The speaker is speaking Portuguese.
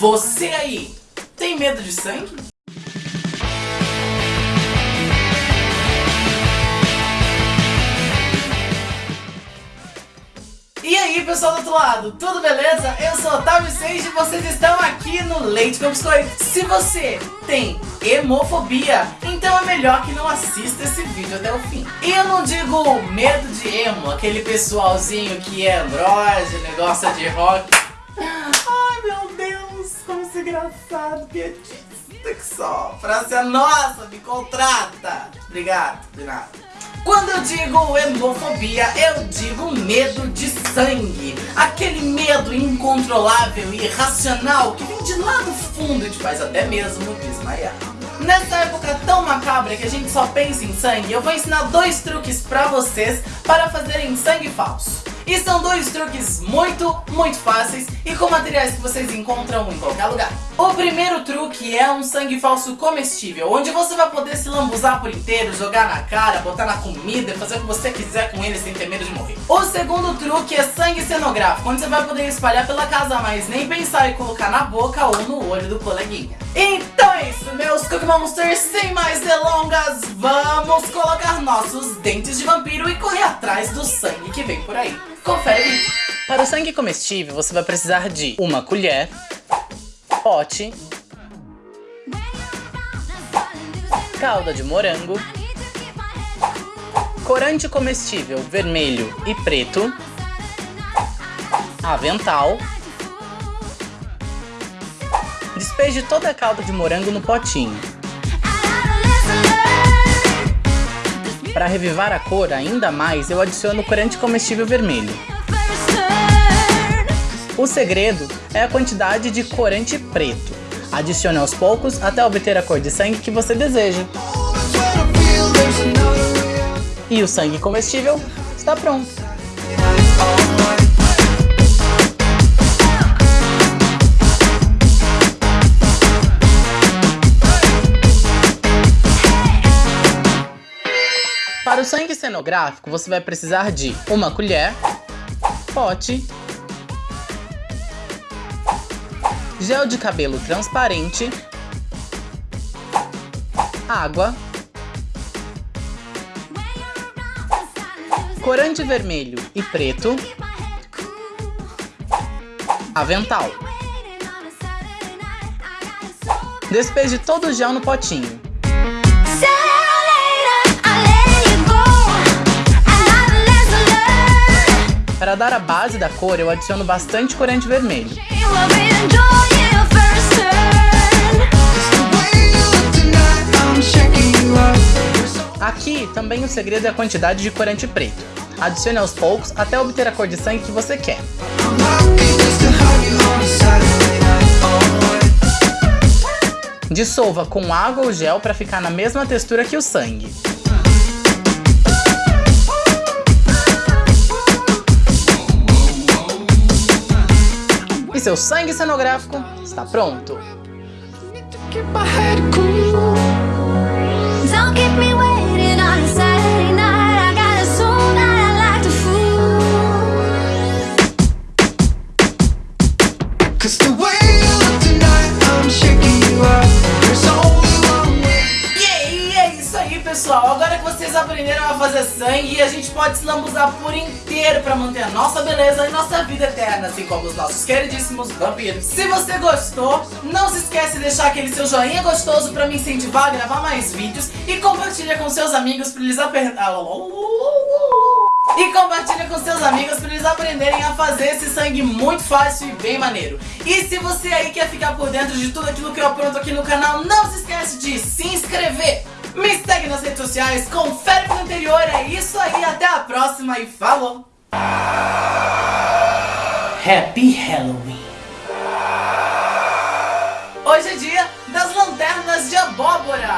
Você aí, tem medo de sangue? E aí pessoal do outro lado, tudo beleza? Eu sou Otávio Seiji e vocês estão aqui no Leite com Biscoito. Se você tem hemofobia, então é melhor que não assista esse vídeo até o fim. E eu não digo medo de emo, aquele pessoalzinho que é andrógeno, gosta de rock. Engraçado, piadista que só. Praça nossa, me contrata. Obrigado, de nada. Quando eu digo hemofobia, eu digo medo de sangue. Aquele medo incontrolável e irracional que vem de lá do fundo e te faz até mesmo desmaiar. Nessa época tão macabra que a gente só pensa em sangue, eu vou ensinar dois truques pra vocês para fazerem sangue falso. E são dois truques muito, muito fáceis e com materiais que vocês encontram em qualquer lugar. O primeiro truque é um sangue falso comestível, onde você vai poder se lambuzar por inteiro, jogar na cara, botar na comida, fazer o que você quiser com ele sem ter medo de morrer. O segundo truque é sangue cenográfico, onde você vai poder espalhar pela casa, mas nem pensar em colocar na boca ou no olho do coleguinha. Então é isso, meus Cookie Monsters, sem mais delongas, vamos colocar nossos dentes de vampiro e correr atrás do sangue que vem por aí. Confere Para o sangue comestível, você vai precisar de uma colher, pote, calda de morango, corante comestível vermelho e preto, avental, despeje toda a calda de morango no potinho. Para revivar a cor ainda mais, eu adiciono corante comestível vermelho. O segredo é a quantidade de corante preto. Adicione aos poucos até obter a cor de sangue que você deseja. E o sangue comestível está pronto. Sangue cenográfico, você vai precisar de uma colher, pote, gel de cabelo transparente, água, corante vermelho e preto, avental. Despeje todo o gel no potinho. Para dar a base da cor, eu adiciono bastante corante vermelho. Aqui também o segredo é a quantidade de corante preto. Adicione aos poucos até obter a cor de sangue que você quer. Dissolva com água ou gel para ficar na mesma textura que o sangue. E seu sangue cenográfico está pronto. Vocês aprenderam a fazer sangue, a gente pode se lambuzar por inteiro pra manter a nossa beleza e nossa vida eterna, assim como os nossos queridíssimos vampiros. Se você gostou, não se esquece de deixar aquele seu joinha gostoso pra me incentivar a gravar mais vídeos e compartilha com seus amigos pra eles aprenderem... E compartilha com seus amigos para eles aprenderem a fazer esse sangue muito fácil e bem maneiro. E se você aí quer ficar por dentro de tudo aquilo que eu apronto aqui no canal, não se esquece de se inscrever, me segue nas redes sociais, confere no anterior, é isso aí, até a próxima e falou! Happy Halloween! Hoje é dia das lanternas de abóbora!